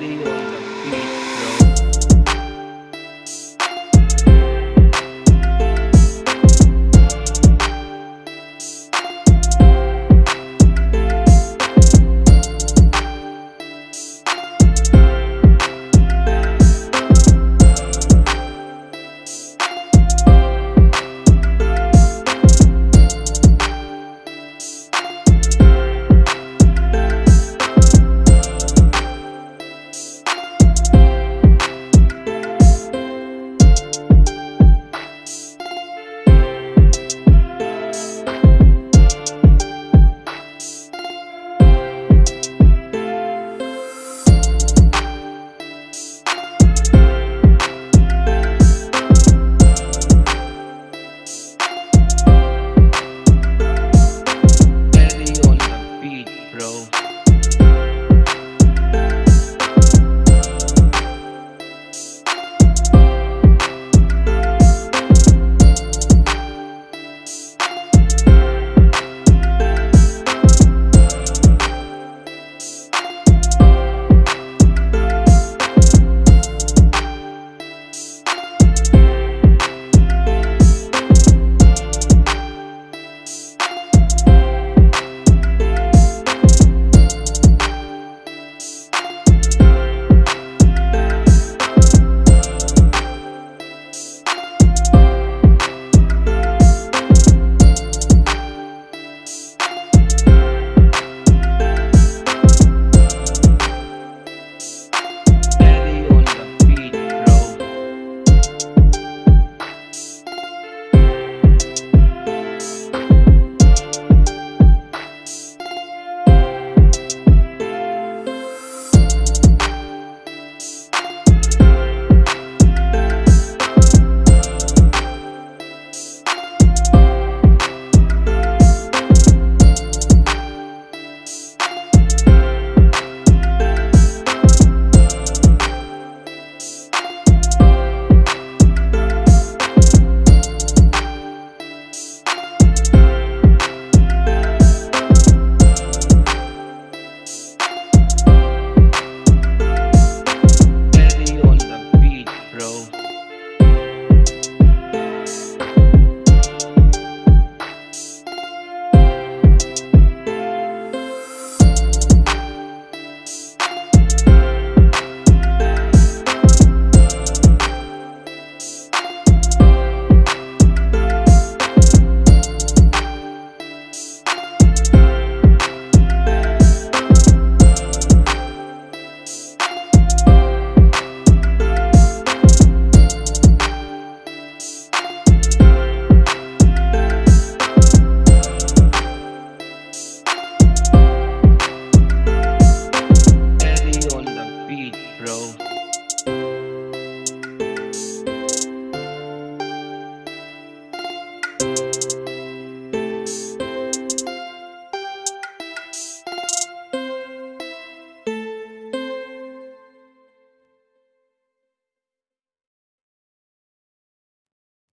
idea.